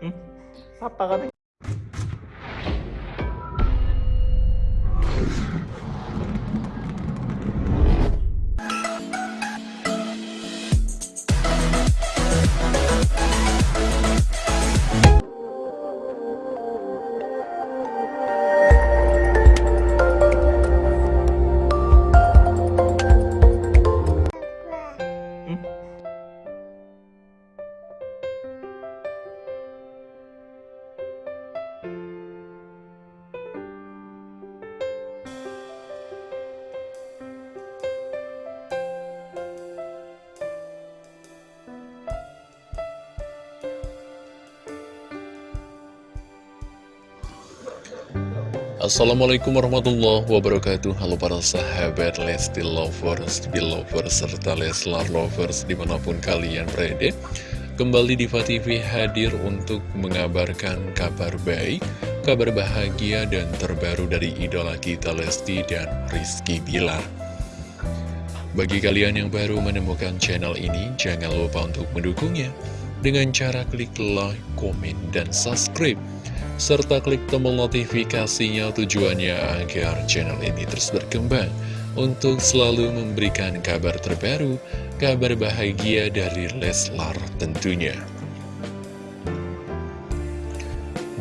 Hmm? Apa katanya? Hmm? Assalamualaikum warahmatullahi wabarakatuh. Halo para sahabat Lesti Lovers, Belovers, serta Leslar Lovers di mana pun kalian berada. Kembali Diva TV hadir untuk mengabarkan kabar baik, kabar bahagia dan terbaru dari idola kita Lesti dan Rizky Bilar. Bagi kalian yang baru menemukan channel ini, jangan lupa untuk mendukungnya. Dengan cara klik like, komen, dan subscribe serta klik tombol notifikasinya tujuannya agar channel ini terus berkembang untuk selalu memberikan kabar terbaru, kabar bahagia dari Leslar tentunya.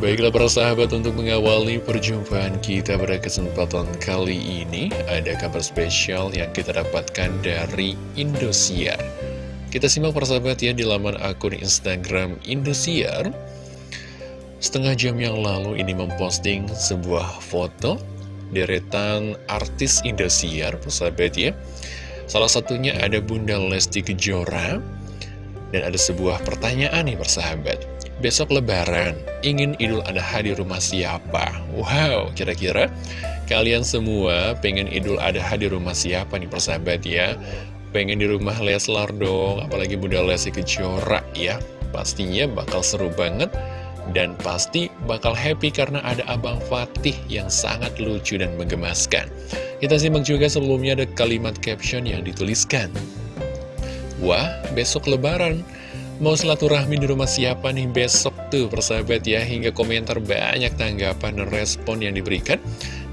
Baiklah para sahabat untuk mengawali perjumpaan kita pada kesempatan kali ini Ada kabar spesial yang kita dapatkan dari Indosiar Kita simak para sahabat ya di laman akun Instagram Indosiar Setengah jam yang lalu ini memposting sebuah foto deretan artis Indosiar, persahabat ya. Salah satunya ada Bunda Lesti Kejora, dan ada sebuah pertanyaan nih persahabat. Besok lebaran, ingin idul adha di rumah siapa? Wow, kira-kira kalian semua pengen idul adha di rumah siapa nih persahabat ya? Pengen di rumah Leslar dong, apalagi Bunda Lesti Kejora ya. Pastinya bakal seru banget dan pasti bakal happy karena ada Abang Fatih yang sangat lucu dan menggemaskan. Kita simak juga sebelumnya ada kalimat caption yang dituliskan. Wah, besok lebaran. Mau silaturahmi di rumah siapa nih besok tuh persahabat ya Hingga komentar banyak tanggapan dan respon yang diberikan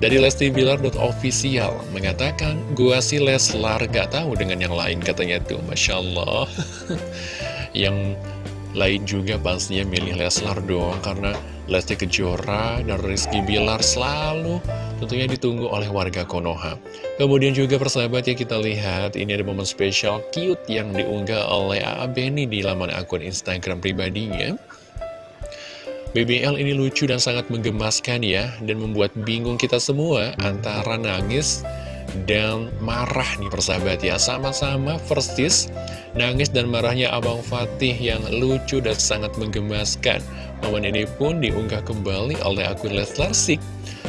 Dari Lesti Bilar.official Mengatakan, gua si Leslar gak tahu dengan yang lain katanya tuh Masya Allah Yang lain juga pastinya milih Leslar doang karena Lesti Kejora dan Rizky Bilar selalu tentunya ditunggu oleh warga Konoha. Kemudian juga persahabat ya kita lihat ini ada momen spesial cute yang diunggah oleh A.A. Beni di laman akun Instagram pribadinya. BBL ini lucu dan sangat menggemaskan ya dan membuat bingung kita semua antara nangis dan marah nih persahabat ya. Sama-sama Firstis Nangis dan marahnya Abang Fatih yang lucu dan sangat menggemaskan. Momen ini pun diunggah kembali oleh akun Leslar Sik.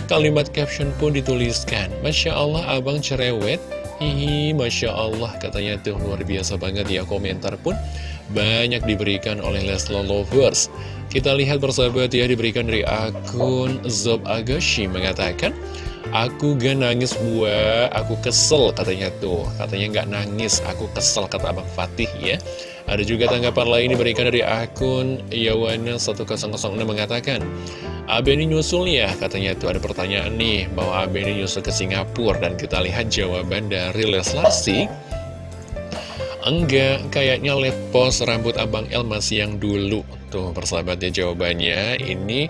Kalimat caption pun dituliskan Masya Allah Abang cerewet. Hihi Masya Allah katanya tuh luar biasa banget ya Komentar pun banyak diberikan oleh Leslar Lovers. Kita lihat persahabat ya diberikan dari akun Zob Agashi mengatakan Aku gak nangis gua, aku kesel katanya tuh. Katanya gak nangis, aku kesel kata Abang Fatih ya. Ada juga tanggapan lain diberikan dari akun Yawana1006 mengatakan Abe ini nyusul ya katanya tuh. Ada pertanyaan nih Bahwa Abe ini nyusul ke Singapura Dan kita lihat jawaban dari Leslar sih Enggak, kayaknya let post rambut Abang El masih yang dulu Tuh persahabatnya jawabannya. Ini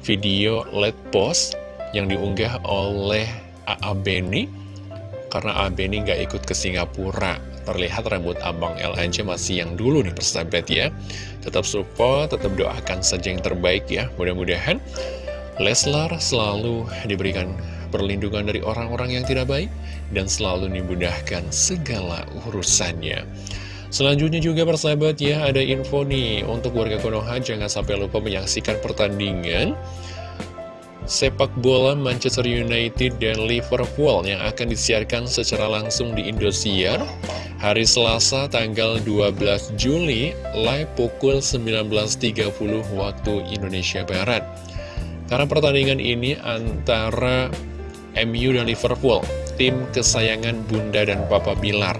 video let post yang diunggah oleh A.A. Beni karena A. Beni nggak ikut ke Singapura terlihat rambut Abang El aja masih yang dulu nih persahabat ya tetap support, tetap doakan saja yang terbaik ya mudah-mudahan Leslar selalu diberikan perlindungan dari orang-orang yang tidak baik dan selalu dimudahkan segala urusannya Selanjutnya juga persahabat ya ada info nih untuk warga Konoha jangan sampai lupa menyaksikan pertandingan sepak bola Manchester United dan Liverpool yang akan disiarkan secara langsung di Indosiar hari Selasa tanggal 12 Juli live pukul 19.30 waktu Indonesia Barat. Karena pertandingan ini antara MU dan Liverpool, tim kesayangan Bunda dan Papa Bilar.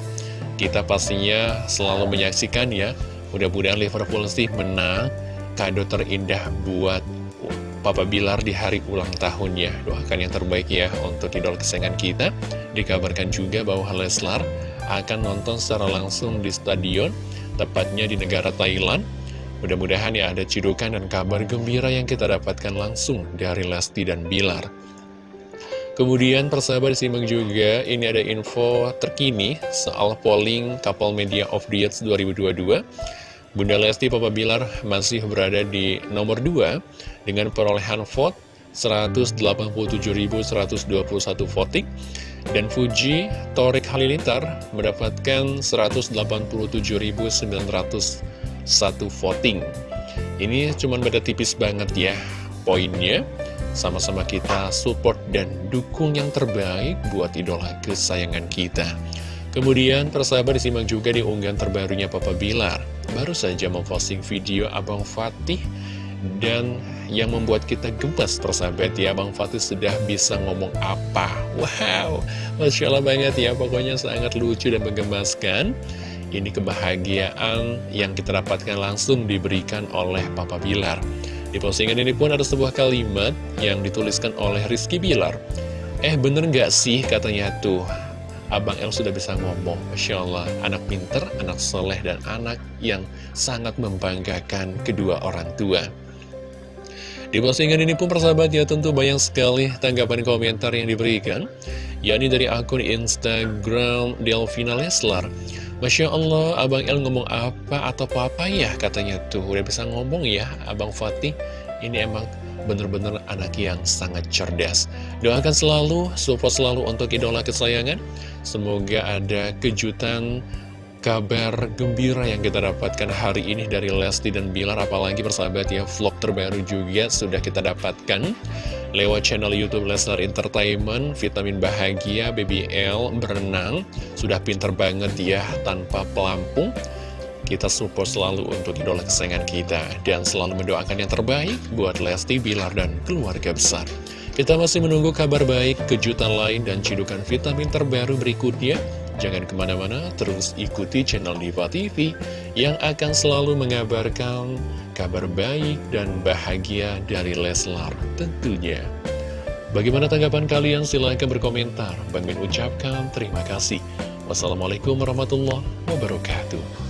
Kita pastinya selalu menyaksikan ya, mudah-mudahan Liverpool sih menang kado terindah buat Papa Bilar di hari ulang tahunnya. Doakan yang terbaik ya untuk idol kesayangan kita. Dikabarkan juga bahwa Leslar akan nonton secara langsung di stadion Tepatnya di negara Thailand. Mudah-mudahan ya ada cidukan dan kabar gembira yang kita dapatkan langsung dari Lesti dan Bilar. Kemudian persahabat disimak juga ini ada info terkini soal polling Couple Media of the Year 2022 Bunda Lesti Papa Bilar masih berada di nomor 2 dengan perolehan vote 187.121 voting dan Fuji Torik Halilintar mendapatkan 187.901 voting. Ini cuma beda tipis banget ya poinnya. Sama-sama kita support dan dukung yang terbaik buat idola kesayangan kita. Kemudian persahabat disimak juga di unggahan terbarunya Papa Bilar Baru saja memposting video Abang Fatih Dan yang membuat kita gemas persahabat ya Abang Fatih sudah bisa ngomong apa? Wow Masya Allah banget ya Pokoknya sangat lucu dan menggemaskan. Ini kebahagiaan yang kita dapatkan langsung diberikan oleh Papa Bilar. Di postingan ini pun ada sebuah kalimat yang dituliskan oleh Rizky Bilar. Eh bener nggak sih katanya tuh Abang El sudah bisa ngomong Masya Allah, anak pinter, anak soleh, dan anak yang sangat membanggakan kedua orang tua. Di postingan ini pun persahabat ya tentu banyak sekali tanggapan komentar yang diberikan yakni dari akun Instagram Delvina Leslar. Masya Allah, Abang El ngomong apa atau apa ya katanya tuh Udah bisa ngomong ya Abang Fatih. Ini emang bener-bener anak yang sangat cerdas. Doakan selalu, support selalu untuk idola kesayangan. Semoga ada kejutan kabar gembira yang kita dapatkan hari ini dari Lesti dan Bilar Apalagi persahabat ya vlog terbaru juga sudah kita dapatkan. Lewat channel Youtube Lesnar Entertainment Vitamin Bahagia BBL berenang. Sudah pinter banget ya tanpa pelampung kita support selalu untuk idola kesayangan kita dan selalu mendoakan yang terbaik buat Lesti, Bilar, dan keluarga besar. Kita masih menunggu kabar baik, kejutan lain, dan cidukan vitamin terbaru berikutnya. Jangan ke mana-mana, terus ikuti channel Diva TV yang akan selalu mengabarkan kabar baik dan bahagia dari Leslar tentunya. Bagaimana tanggapan kalian? Silahkan berkomentar. Bang Min ucapkan terima kasih. Wassalamualaikum warahmatullahi wabarakatuh.